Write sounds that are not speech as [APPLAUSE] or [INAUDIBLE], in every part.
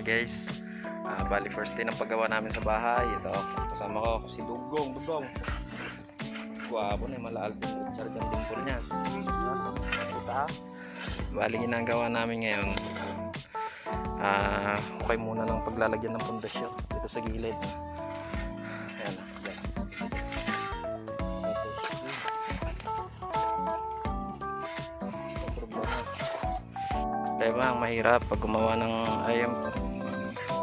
Guys. Ah, bali first day ng paggawa namin sa bahay. Ito, kasama ko si Dugong, Dugong. Guwapo na yung malaal sarjan dimple niya. Puta. Bali ginagawa namin ngayon. Ah, okay muna ng paglalagyan ng pundasyon dito sa gilid. Ayan. Diba, ang mahirap pag gumawa ng ayun,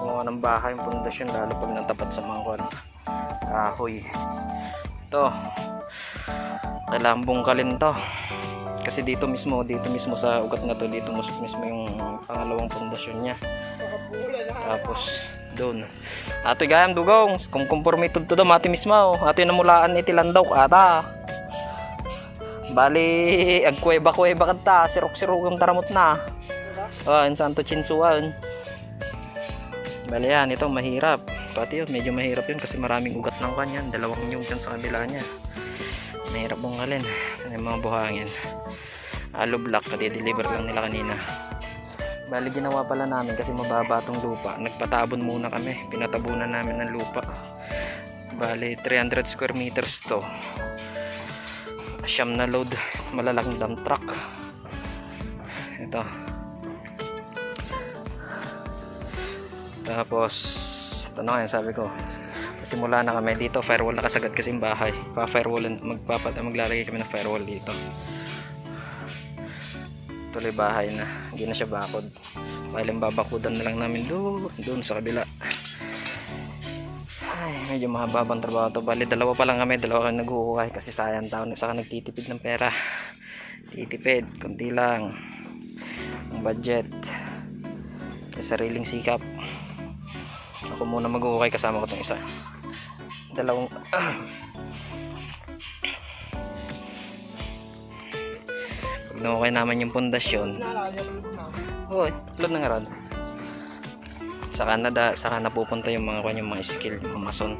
gumawa ng bahay, yung pundasyon lalo pag natapat sa mga kwan, kahoy. Ito. Kailangan bungkalin to. Kasi dito mismo, dito mismo sa ugat na to, dito mismo, yung pangalawang pundasyon niya. Tapos doon. Ato gayam dugong, kung kumporme to do mati mismo. Ato yung namulaan iti landaw ata. Bali, agkuweba-kuweba kanta, sirok-sirok yung taramot na. Ah, in Santo Chinsuan. Bali yan, ito mahirap. Pati yun, medyo mahirap yun kasi maraming ugat ng kanyan. Dalawang nyug dyan sa kabila niya. Mahirap bungkalin. Yan yung mga buhangin. Alo block, kadi-deliver lang nila kanina. Bali ginawa pala namin kasi mababa tong lupa. Nagpatabon muna kami. Pinatabunan namin ng lupa. Bali 300 square meters to. Siyam na load. Malalaking dump truck. Ito. Tapos, ito na yung sabi ko. Simula na kami dito, firewall nakasagad kasi yung bahay. Pa-firewall, magpapat, maglalagay kami ng firewall dito. Tuloy bahay na, hindi na siya bakod. Dahil yung babakudan na lang namin doon, doon sa kabila. Ay, medyo mahababang trabaho to. Bali, dalawa pa lang kami, dalawa kami nag-uukay kasi sayang taon. Saka nagtitipid ng pera. Titipid, konti lang. Ang budget. Kaya sariling sikap. Ako muna mag-uukay kasama ko itong isa. Dalawang... [CLEARS THROAT] Pag naukay naman yung pundasyon, Hoy, tulad ng aral. Sa Canada, saka napupunta yung mga kanyang mga skill, yung mga mason.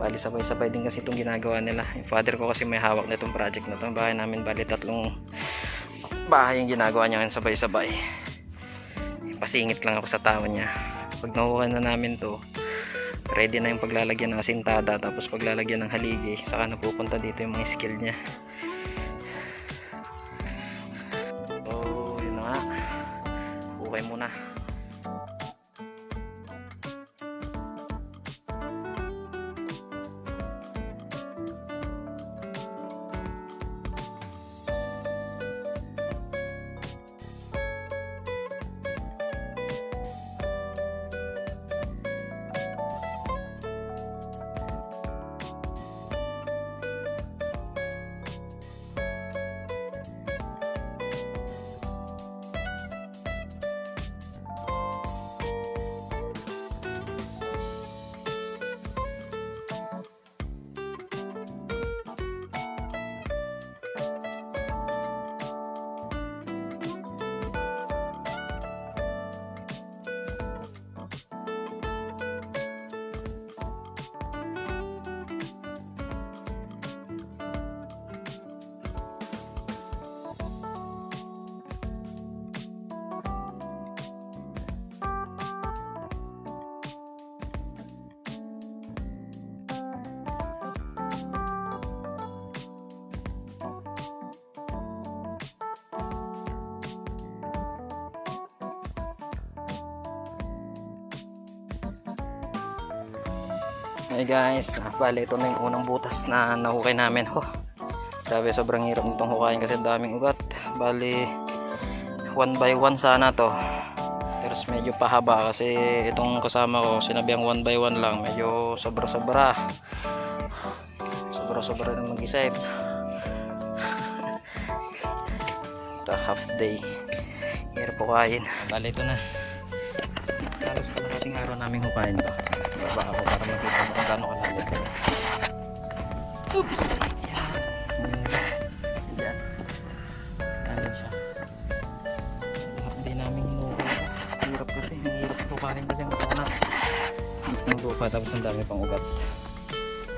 Bali sabay-sabay din kasi itong ginagawa nila. Yung father ko kasi may hawak na itong project na to. Ang bahay namin bali tatlong bahay yung ginagawa niya ngayon sabay-sabay. Pasingit lang ako sa tao niya. Pag nakuha na namin to, ready na yung paglalagyan ng asintada tapos paglalagyan ng haligi saka napupunta dito yung mga skill niya. Hey guys, ah, bali ito na yung unang butas na nahukay namin. Oh, grabe sobrang hirap nitong hukayin kasi ang daming ugat. Bali, one by one sana to. Pero medyo pahaba kasi itong kasama ko, sinabihang one by one lang. Medyo sobra-sobra. Sobra-sobra na mag-isip. [LAUGHS] Ito, half day. Hirap hukayin. Bali ito na. Halos kalahating araw namin hukayin to. Baba ako para makita mo kung gaano kalalim. Oops! Lupa tapos ang dami pang ugat.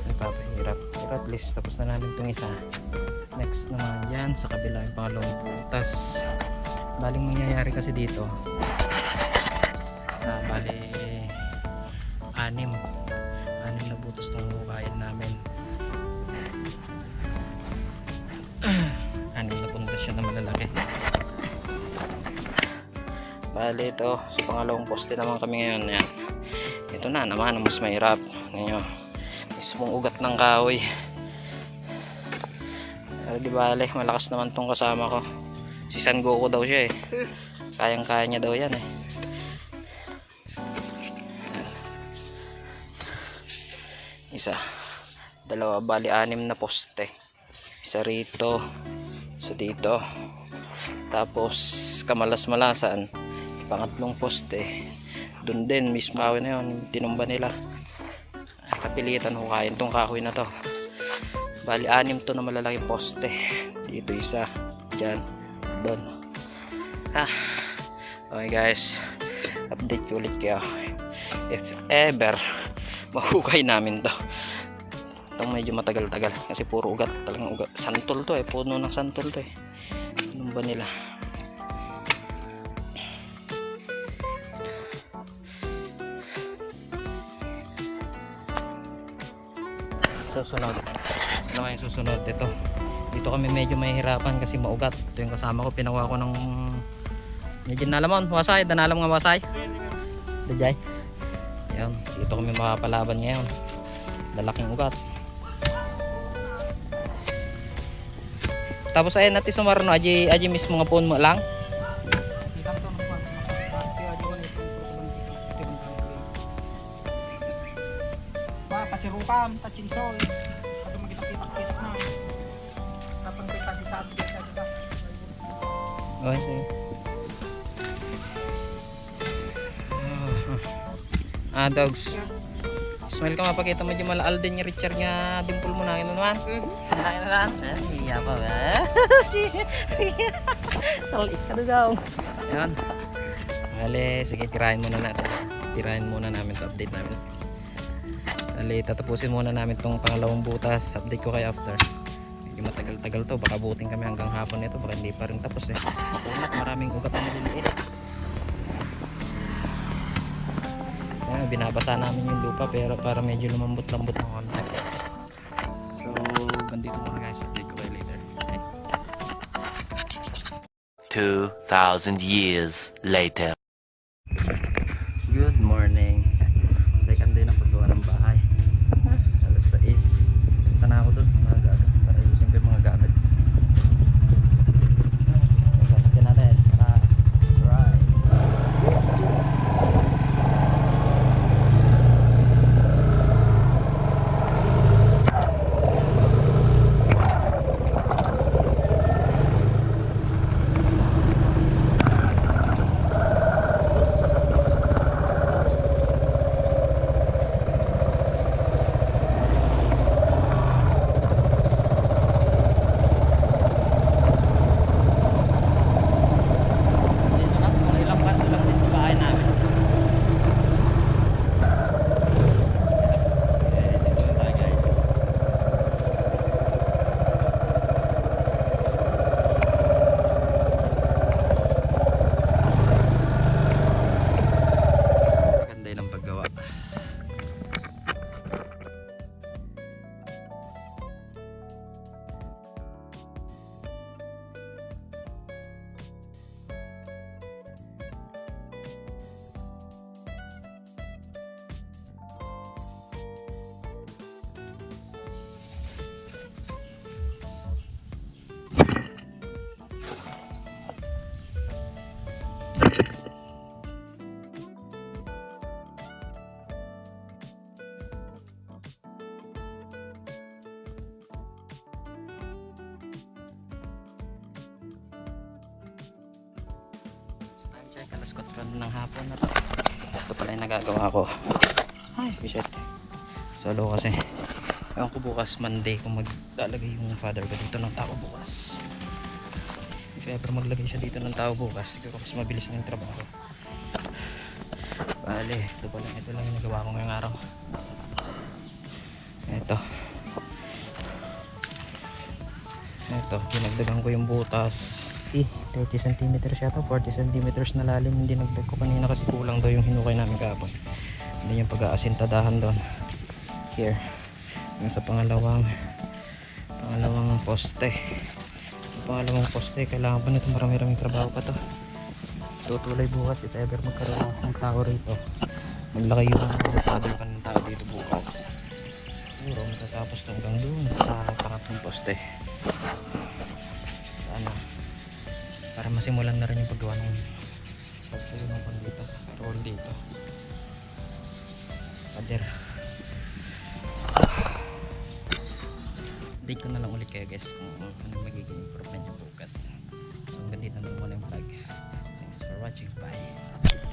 Nagpapahirap. Pero at least tapos na namin itong isa. Next naman yan sa kabila yung pangalawang butas. Baling mangyayari kasi dito. Ah, bali anim. Anim na butas ng hukayan namin. [CLEARS THROAT] Anim na pundasyon na malalaki. Bali ito. Sa pangalawang poste naman kami ngayon yan. Ito na naman ang mas mahirap. Ninyo mismong ugat ng kahoy. Pero di bale malakas naman tong kasama ko. Si San Goku daw siya eh. [LAUGHS] Kayang kaya niya daw yan eh isa. Dalawa bali anim na poste. Isa rito isa dito. Tapos kamalas-malasan pangatlong poste. Dun din mismo kahoy na yun tinumba nila. Kapilitan hukayin tong kahoy na to. Bali anim to na malalaking poste. Dito isa dyan doon ah okay guys. Update ko ulit kayo. If ever mahukay namin to. Itong medyo matagal-tagal kasi puro ugat. Talagang ugat. Santol to eh. Puno ng santol to eh. Anong ba nila? Susunod. Ano yung susunod? Ito. Dito kami medyo mahihirapan kasi maugat. Ito yung kasama ko. Pinawa ko ng medyo nalamon. Wasay. Danalam nga wasay. Dajay yan dito kami makapalaban ngayon. Lalaking ugat. Tapos ayun natin sumarno aji aji mismo nga phone mo lang. Pasirupam, tachinsoy, kado magkitak-kitak na. Kapag kita di sabi di sabi ka. okay sige ah dogs. Smile ka mapakita mo dyan malaal din yung Richard nga dimple mo na. Ano naman. Ay na lang Iya pa ba? [LAUGHS] Salit ka na daw. Yan Bale, sige tirahin muna natin. Tirahin muna namin to update namin. Bale, tatapusin muna namin tong pangalawang butas. Update ko kay after. Medyo matagal-tagal to. Baka buting kami hanggang hapon nito. Baka hindi pa rin tapos eh. Maraming ugat na maliliit Ayan, binabasa namin yung lupa pero para medyo lumambot-lambot ng konti. So, ganito muna guys. Update ko kayo later. Okay? 2,000 years later. Alas 4 ng hapon na to. Ito pala yung nagagawa ko. Ay. Shit. Solo kasi. Ewan ko bukas Monday kung maglalagay yung father ko dito ng tao bukas. If ever maglagay siya dito ng tao bukas siguro mas mabilis na yung trabaho. Bale ito pa lang ito lang yung nagawa ko ngayong araw. Ito ito dinagdagan ko yung butas eh 30 cm yata 40 cm na lalim. Hindi nagdag ko kanina kasi kulang daw yung hinukay namin kahapon. Hindi yung pag-aasintadahan doon. Here yung sa pangalawang pangalawang poste. Pangalawang poste kailangan pa nito marami raming trabaho pa to. Tutuloy bukas if ever magkaroon ng tao rito. Maglaki yung father pa ng tao dito bukas. Siguro matatapos to hanggang doon sa pangatlong poste. ano para masimulan na rin yung paggawa ng pagtuyo ng pan dito. Roll dito. Pader. Update ko na lang ulit kayo guys kung ano magiging improvement yung bukas. So hanggang dito na muna yung vlog. Thanks for watching. Bye